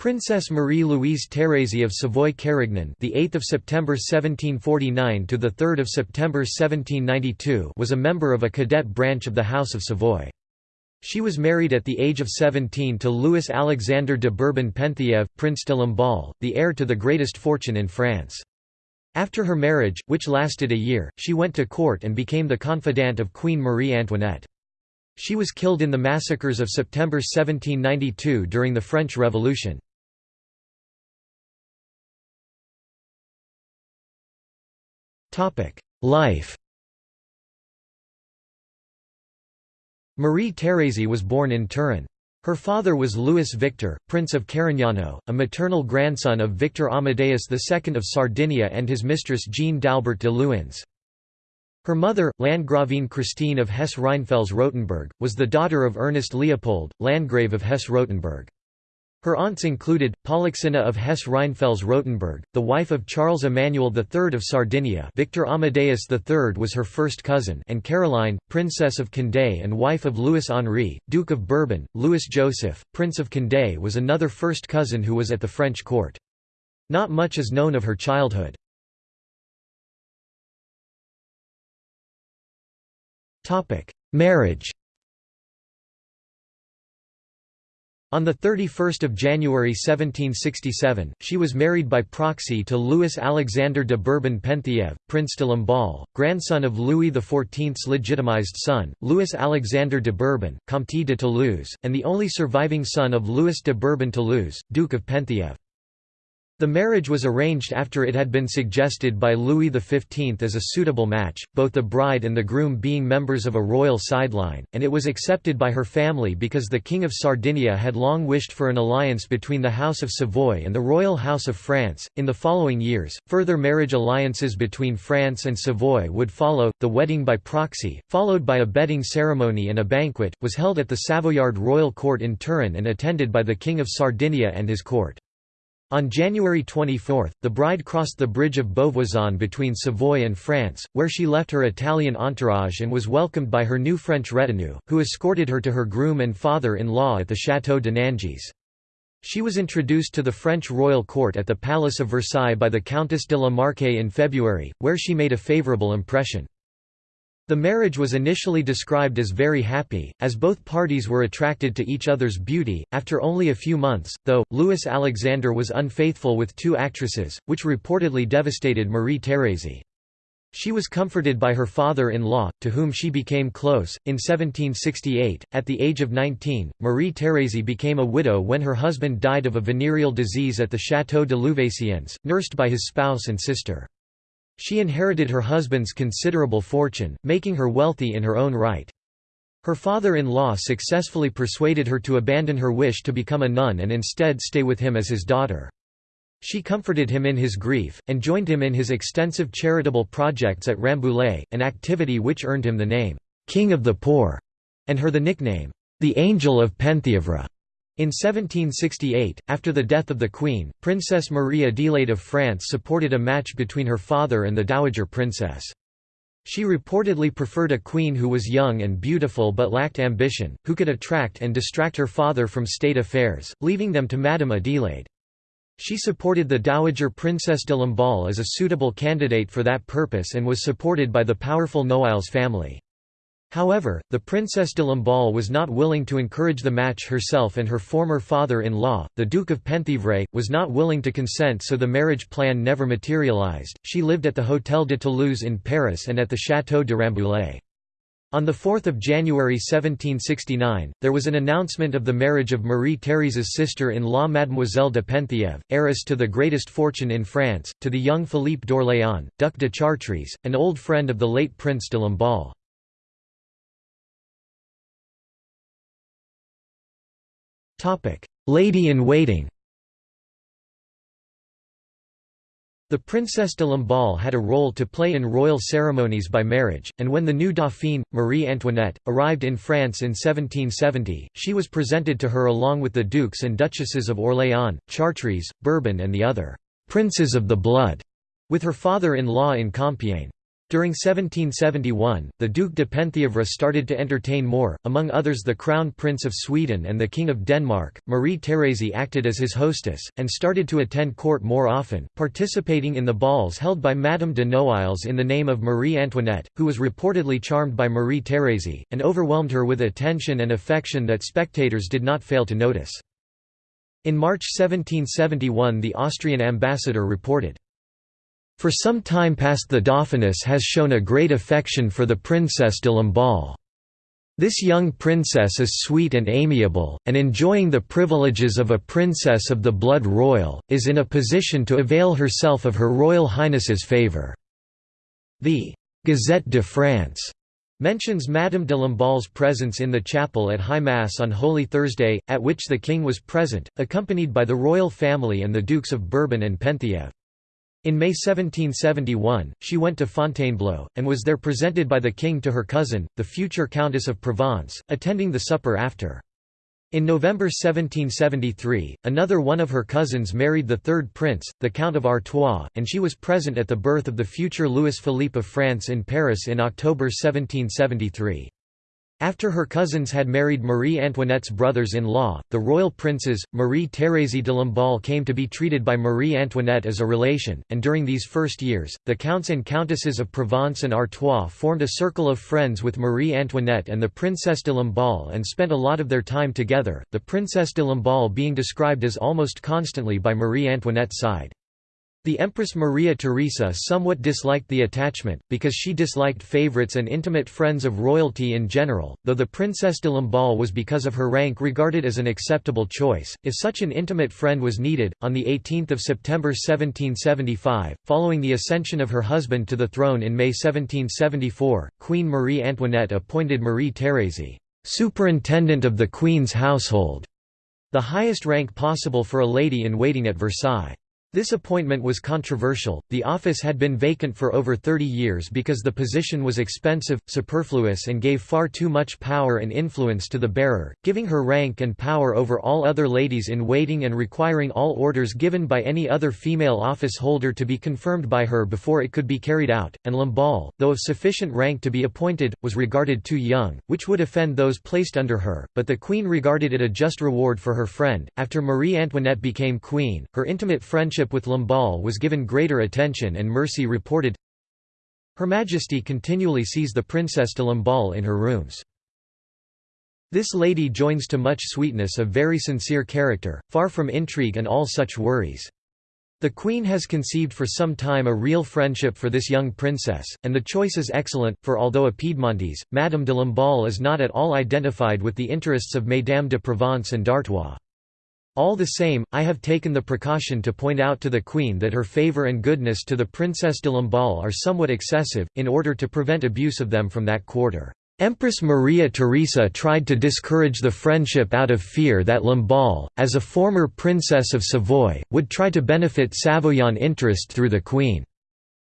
Princess Marie-Louise Thérèse of Savoy-Carignan, the 8th of September 1749 to the 3rd of September 1792, was a member of a cadet branch of the House of Savoy. She was married at the age of 17 to Louis Alexander de Bourbon-Penthièvre, Prince de Lamballe, the heir to the greatest fortune in France. After her marriage, which lasted a year, she went to court and became the confidante of Queen Marie Antoinette. She was killed in the massacres of September 1792 during the French Revolution. Life Marie Thérèse was born in Turin. Her father was Louis Victor, Prince of Carignano, a maternal grandson of Victor Amadeus II of Sardinia and his mistress Jeanne d'Albert de Luynes. Her mother, Landgravine Christine of Hesse-Rheinfels-Rotenburg, was the daughter of Ernest Leopold, Landgrave of Hesse-Rotenburg. Her aunts included, Polyxena of Hesse-Rheinfels-Rotenburg, the wife of Charles Emmanuel III of Sardinia Victor Amadeus III was her first cousin and Caroline, Princess of Condé and wife of Louis-Henri, Duke of Bourbon. Louis-Joseph, Prince of Condé was another first cousin who was at the French court. Not much is known of her childhood. Marriage On 31 January 1767, she was married by proxy to Louis Alexander de Bourbon-Penthièvre, Prince de Lamballe, grandson of Louis XIV's legitimized son, Louis Alexander de Bourbon, Comte de Toulouse, and the only surviving son of Louis de Bourbon-Toulouse, Duke of Penthièvre. The marriage was arranged after it had been suggested by Louis XV as a suitable match, both the bride and the groom being members of a royal sideline, and it was accepted by her family because the King of Sardinia had long wished for an alliance between the House of Savoy and the Royal House of France. In the following years, further marriage alliances between France and Savoy would follow. The wedding by proxy, followed by a bedding ceremony and a banquet, was held at the Savoyard Royal Court in Turin and attended by the King of Sardinia and his court. On January 24, the bride crossed the bridge of Beauvoisin between Savoy and France, where she left her Italian entourage and was welcomed by her new French retinue, who escorted her to her groom and father-in-law at the Château de Nangis. She was introduced to the French royal court at the Palace of Versailles by the Countess de la Marque in February, where she made a favourable impression. The marriage was initially described as very happy, as both parties were attracted to each other's beauty. After only a few months, though, Louis Alexander was unfaithful with two actresses, which reportedly devastated Marie Thérèse. She was comforted by her father-in-law, to whom she became close. In 1768, at the age of 19, Marie Thérèse became a widow when her husband died of a venereal disease at the Château de Louveciennes, nursed by his spouse and sister. She inherited her husband's considerable fortune, making her wealthy in her own right. Her father-in-law successfully persuaded her to abandon her wish to become a nun and instead stay with him as his daughter. She comforted him in his grief, and joined him in his extensive charitable projects at Rambouillet, an activity which earned him the name, "'King of the Poor' and her the nickname, "'the Angel of Penthièvre'. In 1768, after the death of the Queen, Princess Marie Adelaide of France supported a match between her father and the Dowager Princess. She reportedly preferred a queen who was young and beautiful but lacked ambition, who could attract and distract her father from state affairs, leaving them to Madame Adelaide. She supported the Dowager Princess de Lamballe as a suitable candidate for that purpose and was supported by the powerful Noailles family. However, the Princess de Lamballe was not willing to encourage the match herself and her former father-in-law, the Duke of Penthièvre, was not willing to consent so the marriage plan never materialized. She lived at the Hôtel de Toulouse in Paris and at the Château de Rambouillet. On 4 January 1769, there was an announcement of the marriage of Marie Thérèse's sister-in-law Mademoiselle de Penthièvre, heiress to the greatest fortune in France, to the young Philippe d'Orléans, Duc de Chartres, an old friend of the late Prince de Lamballe. Lady-in-waiting The Princess de Lamballe had a role to play in royal ceremonies by marriage, and when the new Dauphine, Marie Antoinette, arrived in France in 1770, she was presented to her along with the dukes and duchesses of Orléans, Chartres, Bourbon and the other «princes of the blood» with her father-in-law in Compiègne. During 1771, the Duc de Penthièvre started to entertain more, among others the Crown Prince of Sweden and the King of Denmark. Marie Thérèse acted as his hostess, and started to attend court more often, participating in the balls held by Madame de Noailles in the name of Marie Antoinette, who was reportedly charmed by Marie Thérèse, and overwhelmed her with attention and affection that spectators did not fail to notice. In March 1771 the Austrian ambassador reported, for some time past the Dauphiness has shown a great affection for the Princess de Lamballe. This young princess is sweet and amiable, and enjoying the privileges of a princess of the blood royal, is in a position to avail herself of Her Royal Highness's favour." The «Gazette de France» mentions Madame de Lamballe's presence in the chapel at High Mass on Holy Thursday, at which the king was present, accompanied by the royal family and the Dukes of Bourbon and Penthièvre. In May 1771, she went to Fontainebleau, and was there presented by the king to her cousin, the future Countess of Provence, attending the supper after. In November 1773, another one of her cousins married the third prince, the Count of Artois, and she was present at the birth of the future Louis Philippe of France in Paris in October 1773. After her cousins had married Marie Antoinette's brothers-in-law, the royal princes, Marie Thérèse de Lamballe came to be treated by Marie Antoinette as a relation, and during these first years, the counts and countesses of Provence and Artois formed a circle of friends with Marie Antoinette and the Princess de Lamballe and spent a lot of their time together, the Princess de Lamballe being described as almost constantly by Marie Antoinette's side. The Empress Maria Theresa somewhat disliked the attachment, because she disliked favorites and intimate friends of royalty in general, though the Princess de Lamballe was because of her rank regarded as an acceptable choice, if such an intimate friend was needed. On 18 September 1775, following the ascension of her husband to the throne in May 1774, Queen Marie Antoinette appointed Marie Thérèse, "'Superintendent of the Queen's Household", the highest rank possible for a lady-in-waiting at Versailles. This appointment was controversial, the office had been vacant for over 30 years because the position was expensive, superfluous and gave far too much power and influence to the bearer, giving her rank and power over all other ladies in waiting and requiring all orders given by any other female office holder to be confirmed by her before it could be carried out, and Lamballe, though of sufficient rank to be appointed, was regarded too young, which would offend those placed under her, but the queen regarded it a just reward for her friend. After Marie Antoinette became queen, her intimate friendship relationship with Lamballe was given greater attention and Mercy reported, Her Majesty continually sees the Princess de Lamballe in her rooms. This lady joins to much sweetness a very sincere character, far from intrigue and all such worries. The Queen has conceived for some time a real friendship for this young princess, and the choice is excellent, for although a Piedmontese, Madame de Lamballe is not at all identified with the interests of Mesdames de Provence and d'Artois. All the same, I have taken the precaution to point out to the Queen that her favour and goodness to the Princess de Lamballe are somewhat excessive, in order to prevent abuse of them from that quarter. Empress Maria Theresa tried to discourage the friendship out of fear that Lamballe, as a former Princess of Savoy, would try to benefit Savoyan interest through the Queen.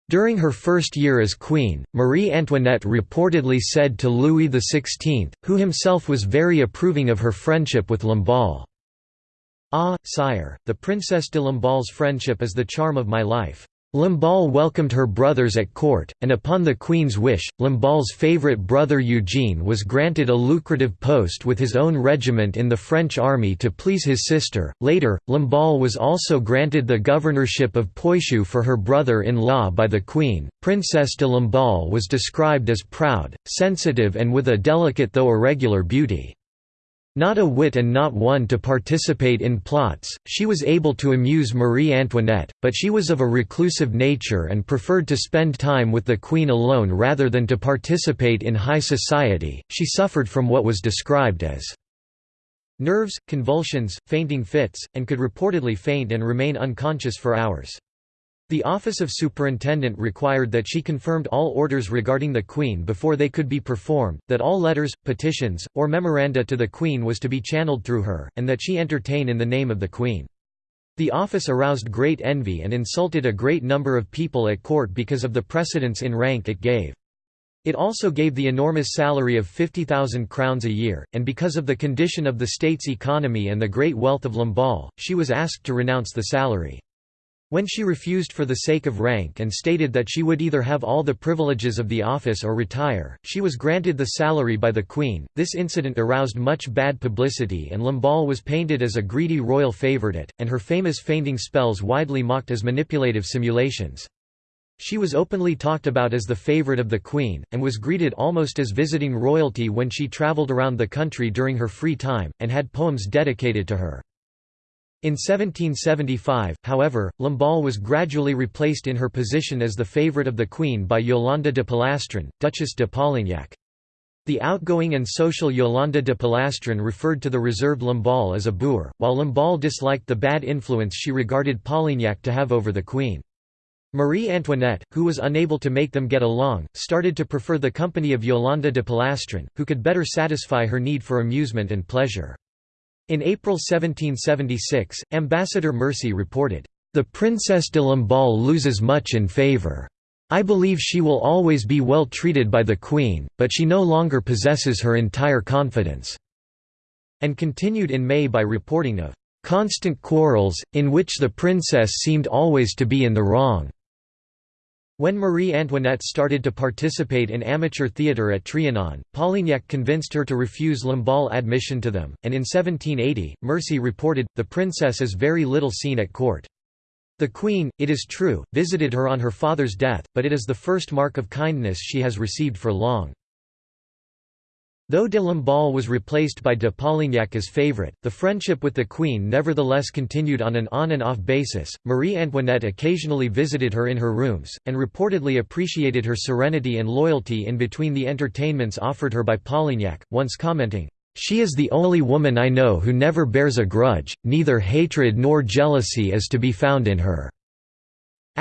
During her first year as queen, Marie Antoinette reportedly said to Louis XVI, who himself was very approving of her friendship with Lamballe, Ah, sire, the Princess de Lamballe's friendship is the charm of my life. Lamballe welcomed her brothers at court, and upon the Queen's wish, Lamballe's favourite brother Eugene was granted a lucrative post with his own regiment in the French army to please his sister. Later, Lamballe was also granted the governorship of Poitou for her brother in law by the Queen. Princess de Lamballe was described as proud, sensitive, and with a delicate though irregular beauty. Not a wit and not one to participate in plots, she was able to amuse Marie Antoinette, but she was of a reclusive nature and preferred to spend time with the Queen alone rather than to participate in high society. She suffered from what was described as nerves, convulsions, fainting fits, and could reportedly faint and remain unconscious for hours. The office of superintendent required that she confirmed all orders regarding the Queen before they could be performed, that all letters, petitions, or memoranda to the Queen was to be channeled through her, and that she entertain in the name of the Queen. The office aroused great envy and insulted a great number of people at court because of the precedence in rank it gave. It also gave the enormous salary of 50,000 crowns a year, and because of the condition of the state's economy and the great wealth of Lamballe, she was asked to renounce the salary. When she refused for the sake of rank and stated that she would either have all the privileges of the office or retire, she was granted the salary by the Queen. This incident aroused much bad publicity and Lamballe was painted as a greedy royal favourite, and her famous fainting spells widely mocked as manipulative simulations. She was openly talked about as the favourite of the Queen, and was greeted almost as visiting royalty when she travelled around the country during her free time, and had poems dedicated to her. In 1775, however, Lamballe was gradually replaced in her position as the favourite of the Queen by Yolande de Polastron, Duchess de Polignac. The outgoing and social Yolande de Polastron referred to the reserved Lamballe as a boor, while Lamballe disliked the bad influence she regarded Polignac to have over the Queen. Marie Antoinette, who was unable to make them get along, started to prefer the company of Yolande de Polastron, who could better satisfy her need for amusement and pleasure. In April 1776, Ambassador Mercy reported, "...the Princess de Lamballe loses much in favour. I believe she will always be well treated by the Queen, but she no longer possesses her entire confidence." And continued in May by reporting of "...constant quarrels, in which the princess seemed always to be in the wrong." When Marie Antoinette started to participate in amateur theatre at Trianon, Polignac convinced her to refuse Lamballe admission to them, and in 1780, Mercy reported, the princess is very little seen at court. The Queen, it is true, visited her on her father's death, but it is the first mark of kindness she has received for long. Though de Lamballe was replaced by de Polignac as favourite, the friendship with the Queen nevertheless continued on an on and off basis. Marie Antoinette occasionally visited her in her rooms, and reportedly appreciated her serenity and loyalty in between the entertainments offered her by Polignac, once commenting, She is the only woman I know who never bears a grudge, neither hatred nor jealousy is to be found in her.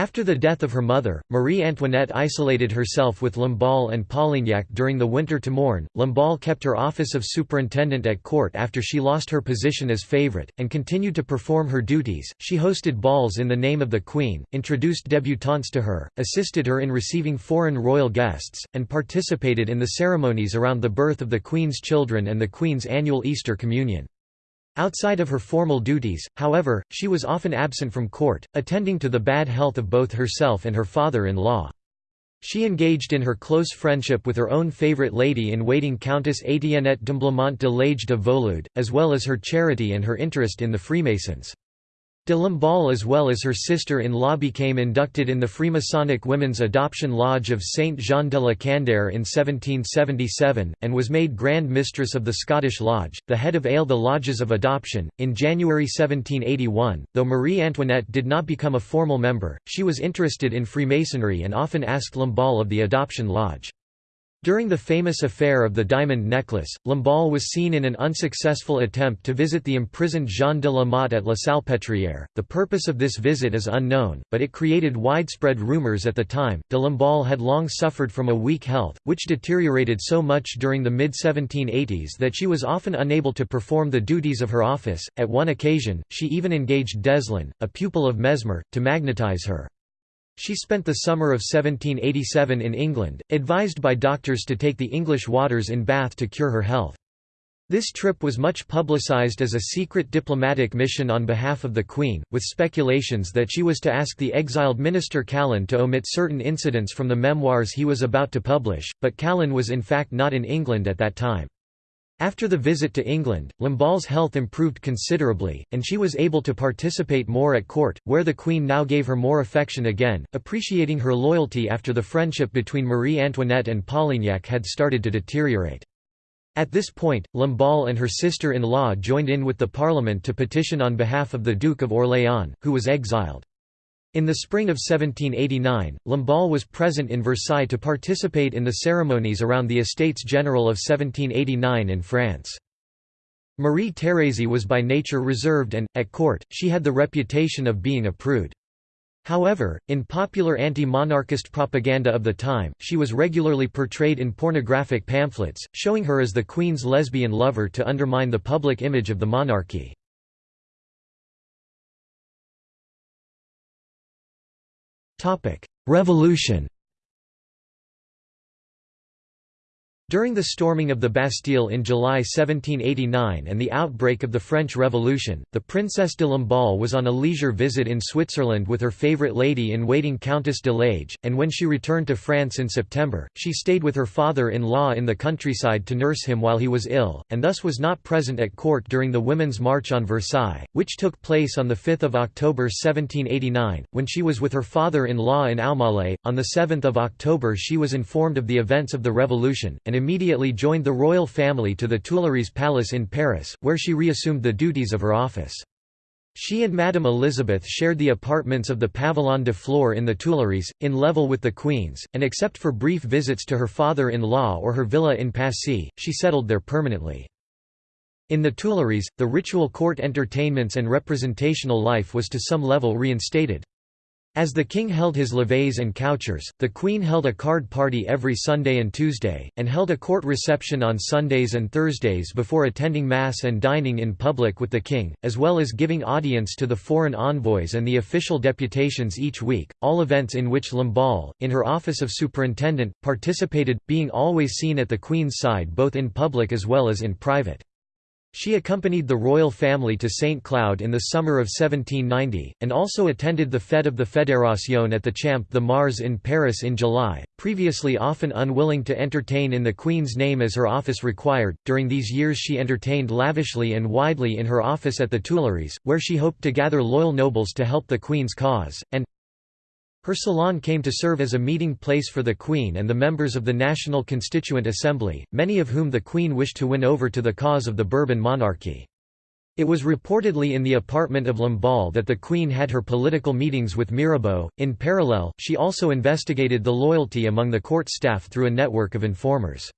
After the death of her mother, Marie Antoinette isolated herself with Lamballe and Polignac during the winter to mourn. Lamballe kept her office of superintendent at court after she lost her position as favorite, and continued to perform her duties. She hosted balls in the name of the Queen, introduced debutantes to her, assisted her in receiving foreign royal guests, and participated in the ceremonies around the birth of the Queen's children and the Queen's annual Easter Communion. Outside of her formal duties, however, she was often absent from court, attending to the bad health of both herself and her father-in-law. She engaged in her close friendship with her own favourite lady-in-waiting Countess Etiennette d'Emblemont de Lage de Volude, as well as her charity and her interest in the Freemasons. De Lamballe as well as her sister-in-law became inducted in the Freemasonic Women's Adoption Lodge of Saint Jean de la Candeur in 1777, and was made Grand Mistress of the Scottish Lodge, the head of AIL the Lodges of Adoption. In January 1781, though Marie Antoinette did not become a formal member, she was interested in Freemasonry and often asked Lamballe of the Adoption Lodge. During the famous affair of the diamond necklace, Lamballe was seen in an unsuccessful attempt to visit the imprisoned Jean de la Motte at La Salpêtrière. The purpose of this visit is unknown, but it created widespread rumors at the time. De Lamballe had long suffered from a weak health, which deteriorated so much during the mid 1780s that she was often unable to perform the duties of her office. At one occasion, she even engaged Deslon, a pupil of Mesmer, to magnetize her. She spent the summer of 1787 in England, advised by doctors to take the English waters in Bath to cure her health. This trip was much publicised as a secret diplomatic mission on behalf of the Queen, with speculations that she was to ask the exiled minister Calonne to omit certain incidents from the memoirs he was about to publish, but Calonne was in fact not in England at that time. After the visit to England, Lamballe's health improved considerably, and she was able to participate more at court, where the Queen now gave her more affection again, appreciating her loyalty after the friendship between Marie Antoinette and Polignac had started to deteriorate. At this point, Lamballe and her sister-in-law joined in with the Parliament to petition on behalf of the Duke of Orléans, who was exiled. In the spring of 1789, Lamballe was present in Versailles to participate in the ceremonies around the Estates General of 1789 in France. Marie Thérèse was by nature reserved and, at court, she had the reputation of being a prude. However, in popular anti-monarchist propaganda of the time, she was regularly portrayed in pornographic pamphlets, showing her as the Queen's lesbian lover to undermine the public image of the monarchy. Revolution During the storming of the Bastille in July 1789 and the outbreak of the French Revolution, the Princess de Lamballe was on a leisure visit in Switzerland with her favourite lady-in-waiting Countess de Lage, and when she returned to France in September, she stayed with her father-in-law in the countryside to nurse him while he was ill, and thus was not present at court during the Women's March on Versailles, which took place on 5 October 1789, when she was with her father-in-law in Aumale. On 7 October she was informed of the events of the revolution, and immediately joined the royal family to the Tuileries Palace in Paris, where she reassumed the duties of her office. She and Madame Elizabeth shared the apartments of the Pavillon de Flore in the Tuileries, in level with the Queen's, and except for brief visits to her father-in-law or her villa in Passy, she settled there permanently. In the Tuileries, the ritual court entertainments and representational life was to some level reinstated. As the king held his levées and couchers, the queen held a card party every Sunday and Tuesday, and held a court reception on Sundays and Thursdays before attending mass and dining in public with the king, as well as giving audience to the foreign envoys and the official deputations each week, all events in which Lamballe, in her office of superintendent, participated, being always seen at the queen's side both in public as well as in private. She accompanied the royal family to St. Cloud in the summer of 1790, and also attended the Fête of the Fédération at the Champ de Mars in Paris in July, previously often unwilling to entertain in the Queen's name as her office required. During these years, she entertained lavishly and widely in her office at the Tuileries, where she hoped to gather loyal nobles to help the Queen's cause, and her salon came to serve as a meeting place for the Queen and the members of the National Constituent Assembly, many of whom the Queen wished to win over to the cause of the Bourbon monarchy. It was reportedly in the apartment of Lamballe that the Queen had her political meetings with Mirabeau. In parallel, she also investigated the loyalty among the court staff through a network of informers.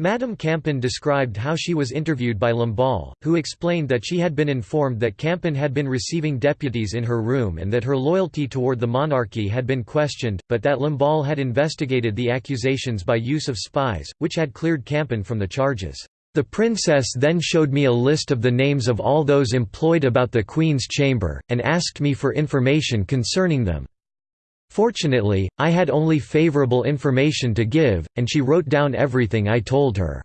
Madame Campan described how she was interviewed by Lamballe, who explained that she had been informed that Campan had been receiving deputies in her room and that her loyalty toward the monarchy had been questioned, but that Lamballe had investigated the accusations by use of spies, which had cleared Campan from the charges. The princess then showed me a list of the names of all those employed about the Queen's chamber, and asked me for information concerning them. Fortunately, I had only favorable information to give, and she wrote down everything I told her.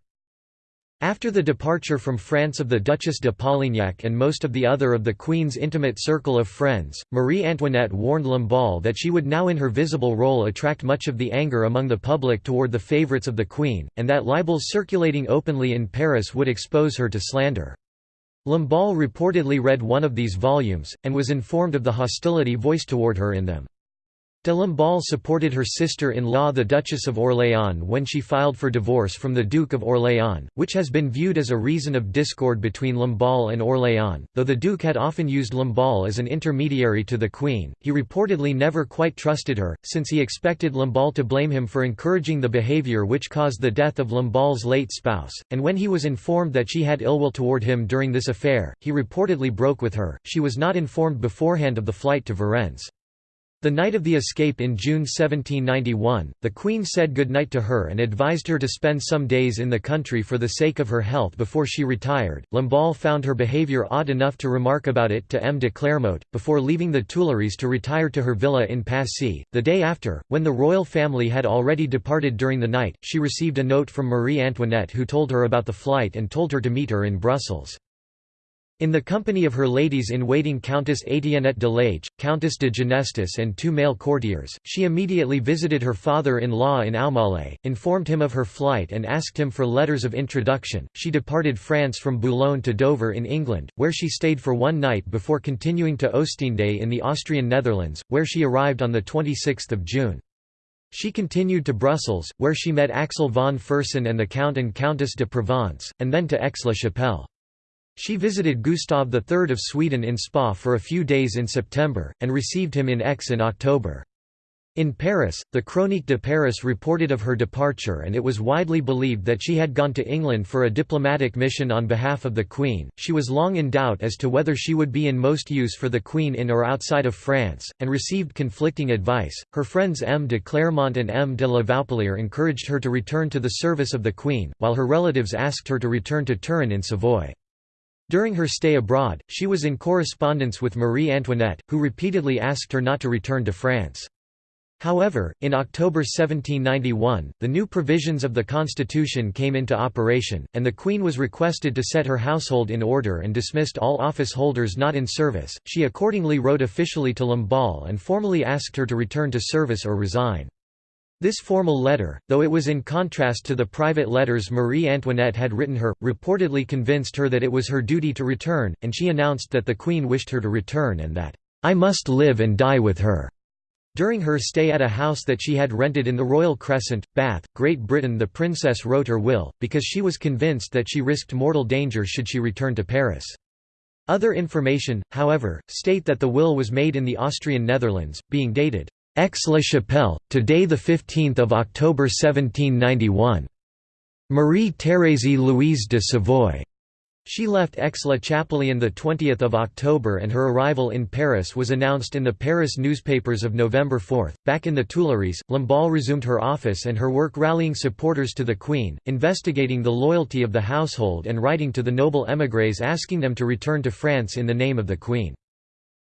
After the departure from France of the Duchess de Polignac and most of the other of the Queen's intimate circle of friends, Marie Antoinette warned Lamballe that she would now in her visible role attract much of the anger among the public toward the favourites of the Queen, and that libels circulating openly in Paris would expose her to slander. Lamballe reportedly read one of these volumes, and was informed of the hostility voiced toward her in them. De Lamballe supported her sister-in-law the Duchess of Orléans when she filed for divorce from the Duke of Orléans, which has been viewed as a reason of discord between Lamballe and Orléans. Though the Duke had often used Lamballe as an intermediary to the Queen, he reportedly never quite trusted her, since he expected Lamballe to blame him for encouraging the behaviour which caused the death of Lamballe's late spouse, and when he was informed that she had ill will toward him during this affair, he reportedly broke with her. She was not informed beforehand of the flight to Varennes. The night of the escape in June 1791, the Queen said goodnight to her and advised her to spend some days in the country for the sake of her health before she retired. Lamballe found her behaviour odd enough to remark about it to M. de Clermont, before leaving the Tuileries to retire to her villa in Passy. The day after, when the royal family had already departed during the night, she received a note from Marie Antoinette who told her about the flight and told her to meet her in Brussels. In the company of her ladies-in-waiting Countess Etiennette de Lage, Countess de Genestis and two male courtiers, she immediately visited her father-in-law in Aumale, informed him of her flight and asked him for letters of introduction. She departed France from Boulogne to Dover in England, where she stayed for one night before continuing to Oostende in the Austrian Netherlands, where she arrived on 26 June. She continued to Brussels, where she met Axel von Fersen and the Count and Countess de Provence, and then to Aix-la-Chapelle. She visited Gustav III of Sweden in Spa for a few days in September, and received him in Aix in October. In Paris, the Chronique de Paris reported of her departure and it was widely believed that she had gone to England for a diplomatic mission on behalf of the Queen. She was long in doubt as to whether she would be in most use for the Queen in or outside of France, and received conflicting advice. Her friends M. de Clermont and M. de la Vaupolière encouraged her to return to the service of the Queen, while her relatives asked her to return to Turin in Savoy. During her stay abroad, she was in correspondence with Marie Antoinette, who repeatedly asked her not to return to France. However, in October 1791, the new provisions of the constitution came into operation, and the Queen was requested to set her household in order and dismissed all office holders not in service. She accordingly wrote officially to Lamballe and formally asked her to return to service or resign. This formal letter, though it was in contrast to the private letters Marie Antoinette had written her, reportedly convinced her that it was her duty to return, and she announced that the Queen wished her to return and that, "'I must live and die with her' During her stay at a house that she had rented in the Royal Crescent, Bath, Great Britain the princess wrote her will, because she was convinced that she risked mortal danger should she return to Paris. Other information, however, state that the will was made in the Austrian Netherlands, being dated, Aix-la-Chapelle, today 15 October 1791. Marie-Thérèse Louise de Savoy she left Aix-la-Chapelle on 20 October and her arrival in Paris was announced in the Paris newspapers of November 4. Back in the Tuileries, Lamballe resumed her office and her work rallying supporters to the Queen, investigating the loyalty of the household and writing to the noble émigrés asking them to return to France in the name of the Queen.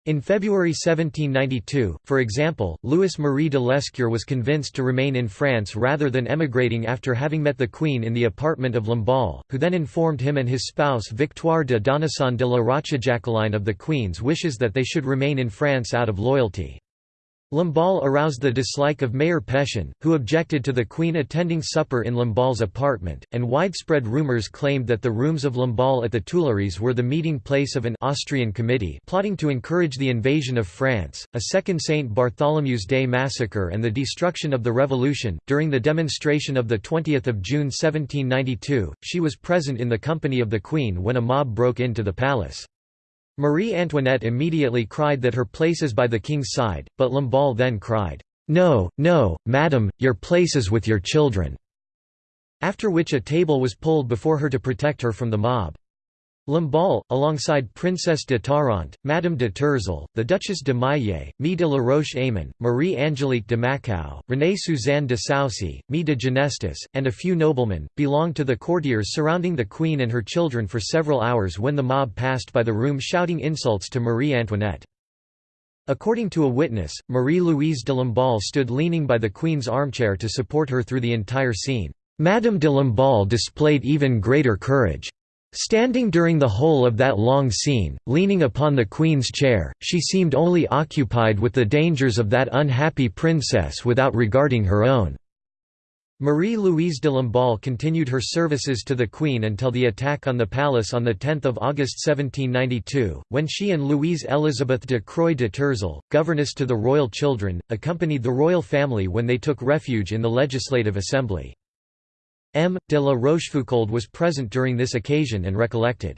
In February 1792, for example, Louis-Marie de Lescure was convinced to remain in France rather than emigrating after having met the Queen in the apartment of Lamballe, who then informed him and his spouse Victoire de Donnissan de la Rochejaquelein of the Queen's wishes that they should remain in France out of loyalty. Lamballe aroused the dislike of Mayor Pétion, who objected to the Queen attending supper in Lamballe's apartment, and widespread rumors claimed that the rooms of Lamballe at the Tuileries were the meeting place of an Austrian committee plotting to encourage the invasion of France, a second St. Bartholomew's Day massacre and the destruction of the Revolution. During the demonstration of 20 June 1792, she was present in the company of the Queen when a mob broke into the palace. Marie Antoinette immediately cried that her place is by the king's side, but Lamballe then cried, "'No, no, madam, your place is with your children'", after which a table was pulled before her to protect her from the mob. Lamballe, alongside Princess de Tarente, Madame de Tourzel, the Duchesse de Maillé, Mie de la Roche-Aymon, Marie-Angélique de Mackau, Renée-Suzanne de Soucy, Mie de Genestis, and a few noblemen, belonged to the courtiers surrounding the Queen and her children for several hours when the mob passed by the room shouting insults to Marie Antoinette. According to a witness, Marie-Louise de Lamballe stood leaning by the Queen's armchair to support her through the entire scene. Madame de Lamballe displayed even greater courage. Standing during the whole of that long scene, leaning upon the Queen's chair, she seemed only occupied with the dangers of that unhappy princess without regarding her own. Marie-Louise de Lamballe continued her services to the Queen until the attack on the palace on 10 August 1792, when she and Louise Elizabeth de Croix de Tourzel, governess to the royal children, accompanied the royal family when they took refuge in the Legislative Assembly. M. de la Rochefoucauld was present during this occasion and recollected.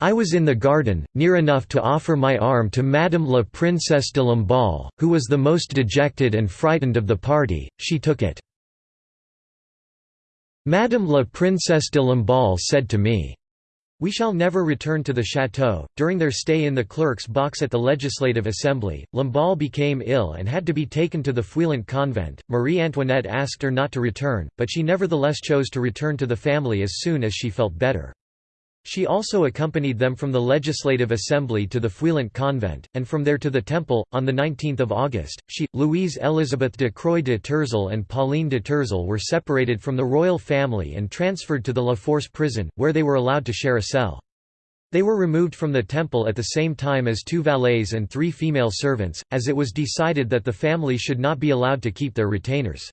I was in the garden, near enough to offer my arm to Madame la Princesse de Lamballe, who was the most dejected and frightened of the party, she took it. Madame la Princesse de Lamballe said to me, we shall never return to the chateau. During their stay in the clerk's box at the Legislative Assembly, Lamballe became ill and had to be taken to the Feuillant convent. Marie Antoinette asked her not to return, but she nevertheless chose to return to the family as soon as she felt better. She also accompanied them from the Legislative Assembly to the Feuillant convent, and from there to the Temple. On 19 August, she, Louise Élisabeth de Croix de Tourzel and Pauline de Tourzel were separated from the royal family and transferred to the La Force prison, where they were allowed to share a cell. They were removed from the temple at the same time as two valets and three female servants, as it was decided that the family should not be allowed to keep their retainers.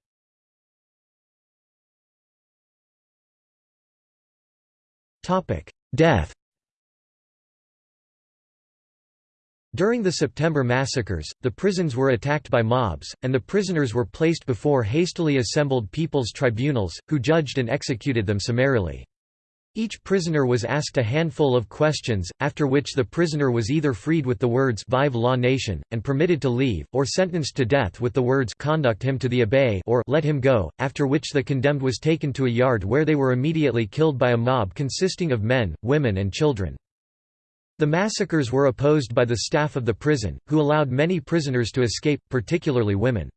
Death During the September massacres, the prisons were attacked by mobs, and the prisoners were placed before hastily assembled people's tribunals, who judged and executed them summarily. Each prisoner was asked a handful of questions, after which the prisoner was either freed with the words Vive la nation, and permitted to leave, or sentenced to death with the words Conduct him to the Abbaye or Let him go, after which the condemned was taken to a yard where they were immediately killed by a mob consisting of men, women and children. The massacres were opposed by the staff of the prison, who allowed many prisoners to escape, particularly women.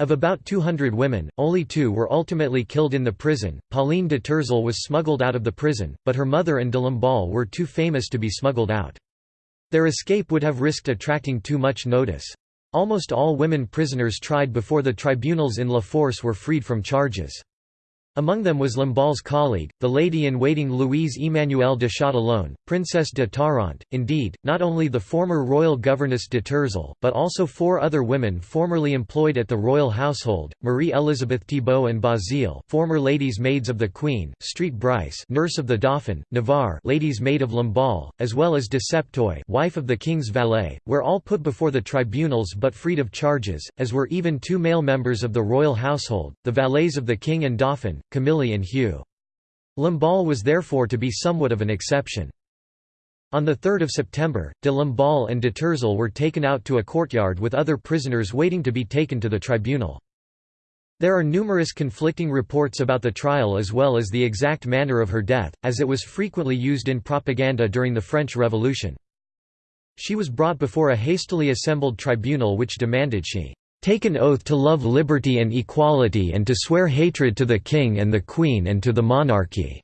Of about 200 women, only two were ultimately killed in the prison. Pauline de Tourzel was smuggled out of the prison, but her mother and de Lamballe were too famous to be smuggled out. Their escape would have risked attracting too much notice. Almost all women prisoners tried before the tribunals in La Force were freed from charges. Among them was Lamballe's colleague, the lady-in-waiting Louise Emmanuelle de Châtillon, Princess de Tarente. Indeed, not only the former royal governess de Tourzel, but also four other women formerly employed at the royal household, Marie Elizabeth Thibault and Bazile former ladies' maids of the Queen, Street Bryce nurse of the Dauphin, Navarre ladies' maid of Lamballe, as well as de Septoy wife of the king's valet, were all put before the tribunals but freed of charges, as were even two male members of the royal household, the valets of the king and Dauphin, Camille and Hugh. Lamballe was therefore to be somewhat of an exception. On 3 September, de Lamballe and de Tourzel were taken out to a courtyard with other prisoners waiting to be taken to the tribunal. There are numerous conflicting reports about the trial as well as the exact manner of her death, as it was frequently used in propaganda during the French Revolution. She was brought before a hastily assembled tribunal which demanded she take an oath to love liberty and equality and to swear hatred to the king and the queen and to the monarchy."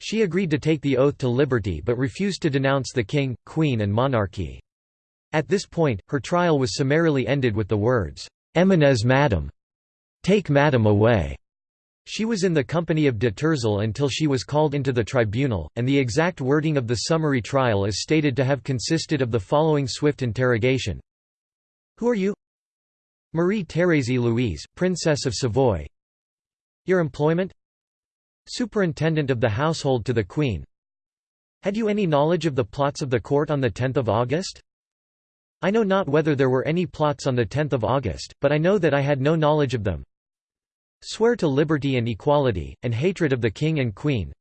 She agreed to take the oath to liberty but refused to denounce the king, queen and monarchy. At this point, her trial was summarily ended with the words, "'Eminez madam' Take madam away." She was in the company of de Tourzel until she was called into the tribunal, and the exact wording of the summary trial is stated to have consisted of the following swift interrogation, who are you? Marie Thérèse Louise, Princess of Savoy Your employment? Superintendent of the household to the Queen Had you any knowledge of the plots of the court on 10 August? I know not whether there were any plots on 10 August, but I know that I had no knowledge of them. Swear to liberty and equality, and hatred of the king and queen.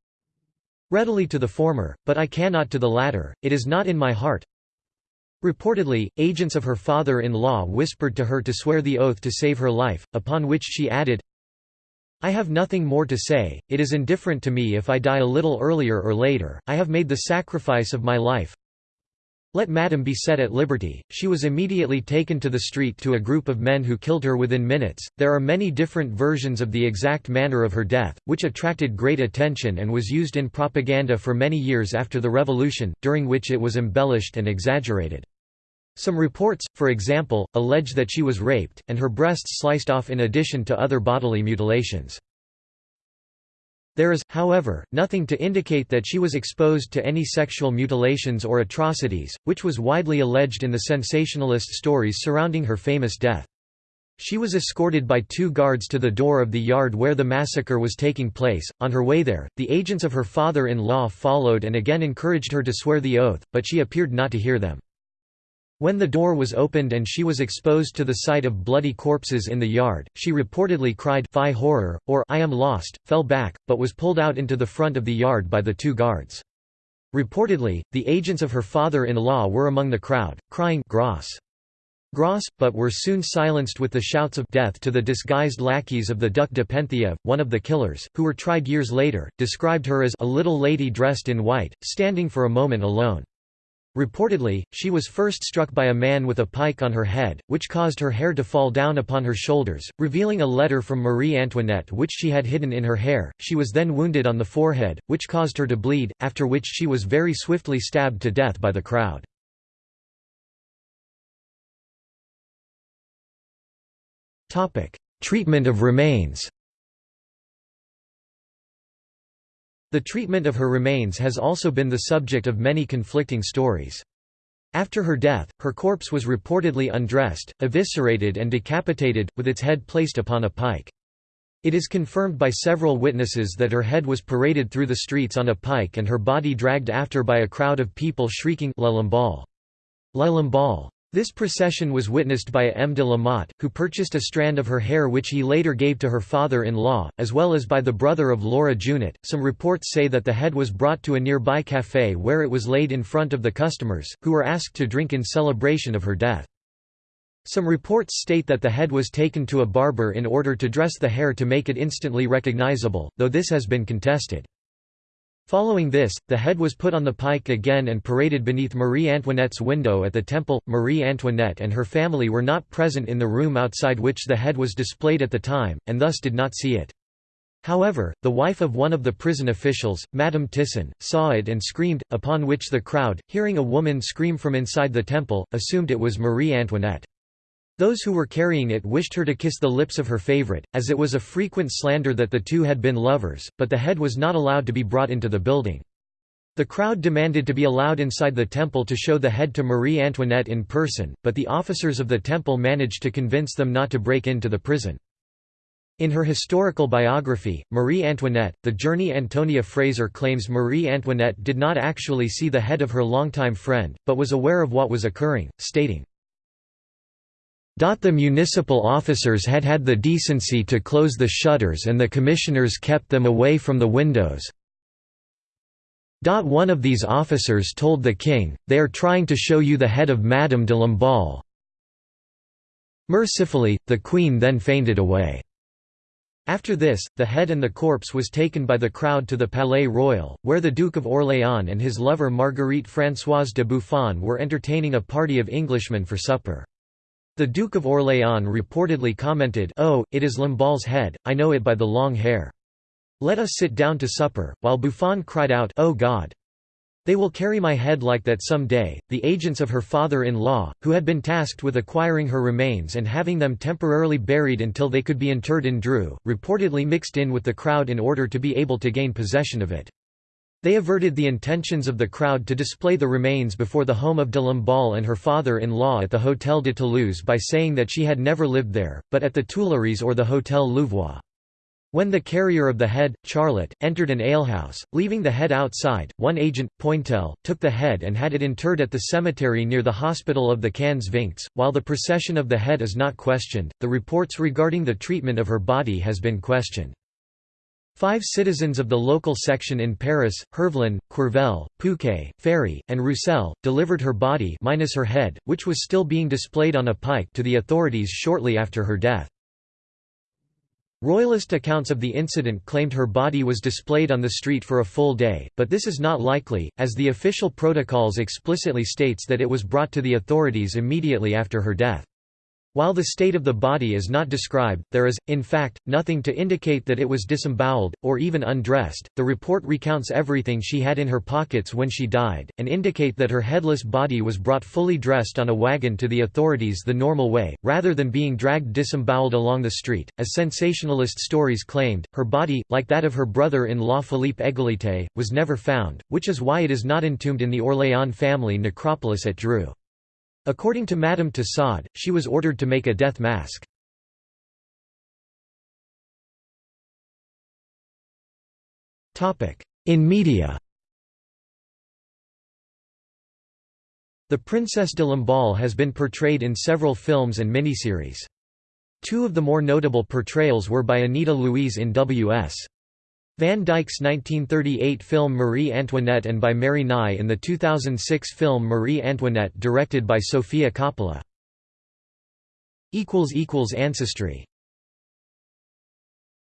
Readily to the former, but I cannot to the latter, it is not in my heart. Reportedly, agents of her father-in-law whispered to her to swear the oath to save her life, upon which she added, I have nothing more to say, it is indifferent to me if I die a little earlier or later, I have made the sacrifice of my life. Let Madame be set at liberty. She was immediately taken to the street to a group of men who killed her within minutes. There are many different versions of the exact manner of her death, which attracted great attention and was used in propaganda for many years after the revolution, during which it was embellished and exaggerated. Some reports, for example, allege that she was raped, and her breasts sliced off in addition to other bodily mutilations. There is, however, nothing to indicate that she was exposed to any sexual mutilations or atrocities, which was widely alleged in the sensationalist stories surrounding her famous death. She was escorted by two guards to the door of the yard where the massacre was taking place. On her way there, the agents of her father in law followed and again encouraged her to swear the oath, but she appeared not to hear them. When the door was opened and she was exposed to the sight of bloody corpses in the yard, she reportedly cried Fie horror, or I am lost, fell back, but was pulled out into the front of the yard by the two guards. Reportedly, the agents of her father-in-law were among the crowd, crying Gross. Gross, but were soon silenced with the shouts of death to the disguised lackeys of the Duc de Penthièvre, one of the killers, who were tried years later, described her as a little lady dressed in white, standing for a moment alone. Reportedly, she was first struck by a man with a pike on her head, which caused her hair to fall down upon her shoulders, revealing a letter from Marie Antoinette which she had hidden in her hair. She was then wounded on the forehead, which caused her to bleed, after which she was very swiftly stabbed to death by the crowd. Treatment of remains The treatment of her remains has also been the subject of many conflicting stories. After her death, her corpse was reportedly undressed, eviscerated and decapitated, with its head placed upon a pike. It is confirmed by several witnesses that her head was paraded through the streets on a pike and her body dragged after by a crowd of people shrieking La Lamballe. La. This procession was witnessed by M. de la Motte, who purchased a strand of her hair which he later gave to her father in law, as well as by the brother of Laura Junot. Some reports say that the head was brought to a nearby café where it was laid in front of the customers, who were asked to drink in celebration of her death. Some reports state that the head was taken to a barber in order to dress the hair to make it instantly recognizable, though this has been contested. Following this, the head was put on the pike again and paraded beneath Marie Antoinette's window at the temple. Marie Antoinette and her family were not present in the room outside which the head was displayed at the time, and thus did not see it. However, the wife of one of the prison officials, Madame Tison, saw it and screamed, upon which the crowd, hearing a woman scream from inside the temple, assumed it was Marie Antoinette. Those who were carrying it wished her to kiss the lips of her favorite, as it was a frequent slander that the two had been lovers, but the head was not allowed to be brought into the building. The crowd demanded to be allowed inside the temple to show the head to Marie Antoinette in person, but the officers of the temple managed to convince them not to break into the prison. In her historical biography, Marie Antoinette, the journey Antonia Fraser claims Marie Antoinette did not actually see the head of her longtime friend, but was aware of what was occurring, stating, the municipal officers had had the decency to close the shutters and the commissioners kept them away from the windows. One of these officers told the king, they are trying to show you the head of Madame de Lamballe. Mercifully, the queen then fainted away. After this, the head and the corpse was taken by the crowd to the Palais Royal, where the Duke of Orléans and his lover Marguerite Françoise de Buffon were entertaining a party of Englishmen for supper. The Duke of Orléans reportedly commented oh, it is Lamballe's head, I know it by the long hair. Let us sit down to supper, while Buffon cried out oh God! They will carry my head like that some day. The agents of her father in law, who had been tasked with acquiring her remains and having them temporarily buried until they could be interred in Dreux, reportedly mixed in with the crowd in order to be able to gain possession of it. They averted the intentions of the crowd to display the remains before the home of de Lamballe and her father-in-law at the Hôtel de Toulouse by saying that she had never lived there, but at the Tuileries or the Hôtel Louvois. When the carrier of the head, Charlat, entered an alehouse, leaving the head outside, one agent, Pointel, took the head and had it interred at the cemetery near the hospital of the Quinze-Vingts. While the procession of the head is not questioned, the reports regarding the treatment of her body has been questioned. Five citizens of the local section in Paris, Hervelin, Courvel, Pouquet, Ferry, and Roussel, delivered her body minus her head, which was still being displayed on a pike to the authorities shortly after her death. Royalist accounts of the incident claimed her body was displayed on the street for a full day, but this is not likely, as the official protocols explicitly states that it was brought to the authorities immediately after her death. While the state of the body is not described, there is, in fact, nothing to indicate that it was disemboweled, or even undressed. The report recounts everything she had in her pockets when she died, and indicate that her headless body was brought fully dressed on a wagon to the authorities the normal way, rather than being dragged disemboweled along the street. As sensationalist stories claimed, her body, like that of her brother-in-law Philippe Égalité, was never found, which is why it is not entombed in the Orléans family necropolis at Dreux. According to Madame Tussaud, she was ordered to make a death mask. In media The Princess de Lamballe has been portrayed in several films and miniseries. Two of the more notable portrayals were by Anita Louise in W.S. Van Dyke's 1938 film Marie Antoinette and by Mary Nighy in the 2006 film Marie Antoinette directed by Sofia Coppola. Ancestry